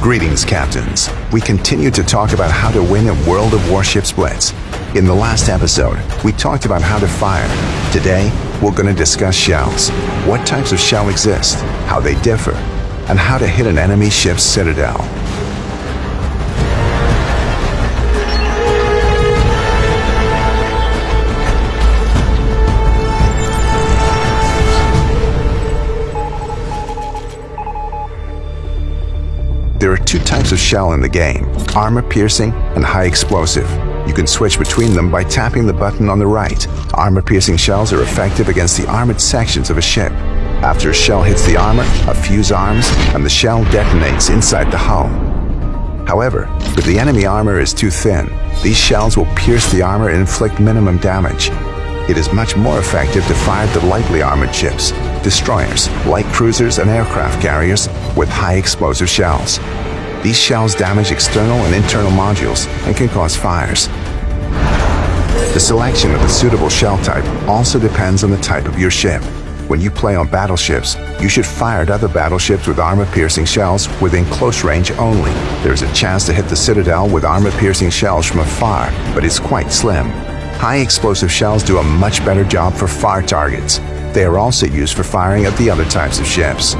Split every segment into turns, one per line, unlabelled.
Greetings, Captains. We continue to talk about how to win a World of Warships Blitz. In the last episode, we talked about how to fire. Today, we're going to discuss shells. What types of shell exist, how they differ, and how to hit an enemy ship's citadel. There are two types of shell in the game, armor piercing and high explosive. You can switch between them by tapping the button on the right. Armor piercing shells are effective against the armored sections of a ship. After a shell hits the armor, a fuse arms, and the shell detonates inside the hull. However, if the enemy armor is too thin, these shells will pierce the armor and inflict minimum damage. It is much more effective to fire the lightly armored ships, destroyers, light cruisers, and aircraft carriers with high explosive shells. These shells damage external and internal modules and can cause fires. The selection of a suitable shell type also depends on the type of your ship. When you play on battleships, you should fire at other battleships with armor-piercing shells within close range only. There is a chance to hit the Citadel with armor-piercing shells from afar, but it's quite slim. High explosive shells do a much better job for far targets. They are also used for firing at the other types of ships.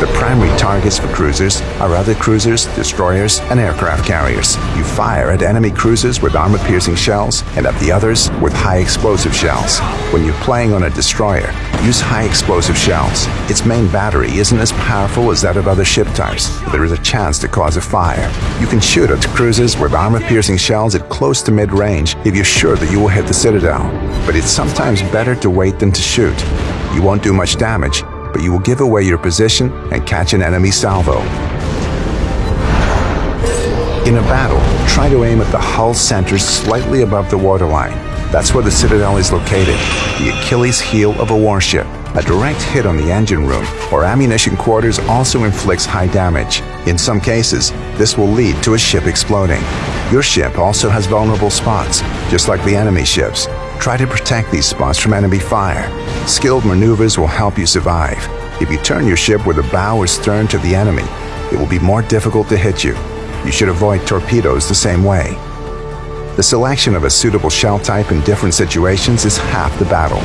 The primary targets for cruisers are other cruisers, destroyers, and aircraft carriers. You fire at enemy cruisers with armor-piercing shells and at the others with high explosive shells. When you're playing on a destroyer, use high explosive shells. Its main battery isn't as powerful as that of other ship types, but there is a chance to cause a fire. You can shoot at cruisers with armor-piercing shells at close to mid-range if you're sure that you will hit the Citadel. But it's sometimes better to wait than to shoot. You won't do much damage, but you will give away your position and catch an enemy salvo. In a battle, try to aim at the hull center slightly above the waterline. That's where the Citadel is located, the Achilles heel of a warship. A direct hit on the engine room or ammunition quarters also inflicts high damage. In some cases, this will lead to a ship exploding. Your ship also has vulnerable spots, just like the enemy ships. Try to protect these spots from enemy fire. Skilled maneuvers will help you survive. If you turn your ship with the bow or stern to the enemy, it will be more difficult to hit you. You should avoid torpedoes the same way. The selection of a suitable shell type in different situations is half the battle.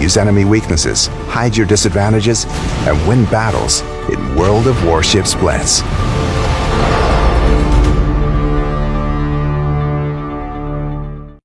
Use enemy weaknesses, hide your disadvantages, and win battles in World of Warships Blitz.